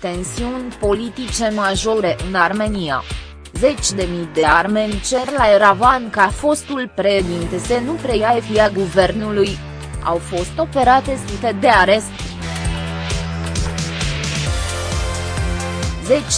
tensiuni politice majore în Armenia. Zeci de mii de armeni cer la Eravan ca fostul președinte să nu preia efia guvernului. Au fost operate sute de aresturi.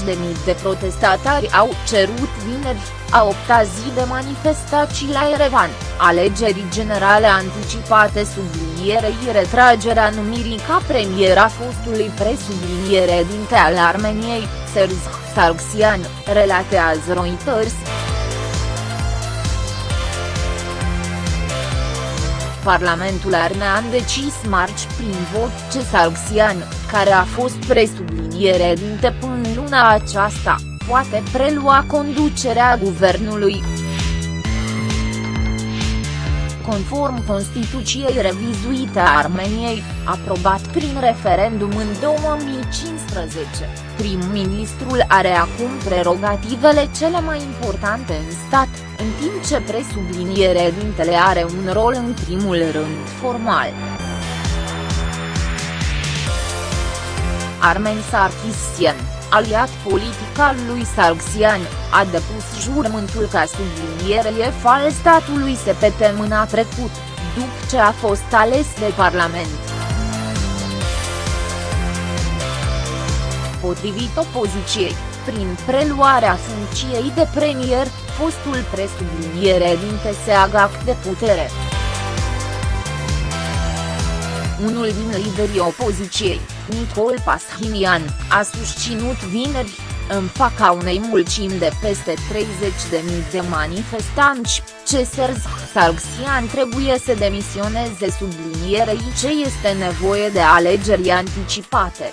De mii de protestatari au cerut vineri, a opta zi de manifestații la Erevan, alegerii generale anticipate sublinierei retragerea numirii ca premier a fostului presubliniere dinte al Armeniei, Serz Sargsyan, relatează Reuters. Parlamentul armean decis marci prin vot ce Sargsyan, care a fost presubliniere dinte până luna aceasta, poate prelua conducerea guvernului. Conform Constituției revizuite a Armeniei, aprobat prin referendum în 2015, prim-ministrul are acum prerogativele cele mai importante în stat, în timp ce presublinierea dintele are un rol în primul rând formal. Armen Sarkisian aliat politic al lui Sargsyan, a depus jurământul ca subliniere al statului SPT mâna trecut, după ce a fost ales de Parlament. Potrivit opoziției, prin preluarea funcției de premier, fostul presubliniere din TSAGAC de putere. Unul din liderii opoziției, Nicol Pashinyan, a susținut vineri, în fața unei mulțimi de peste 30.000 de manifestanți, ce Serz Sargsyan trebuie să demisioneze sublinierei ce este nevoie de alegeri anticipate.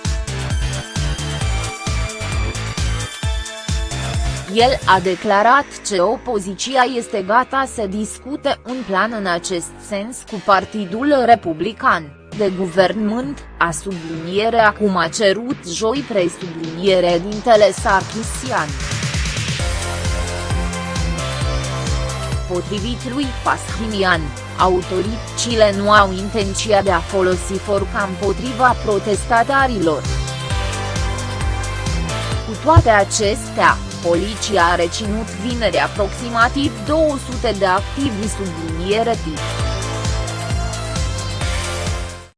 El a declarat că opoziția este gata să discute un plan în acest sens cu Partidul Republican de guvernământ, a subliniere acum a cerut joi presubliniere dintele Sarkisian. Potrivit lui Pashinyan, autoritățile nu au intenția de a folosi forca împotriva protestatarilor. Cu toate acestea, poliția a reținut vineri aproximativ 200 de activi subliniere tip.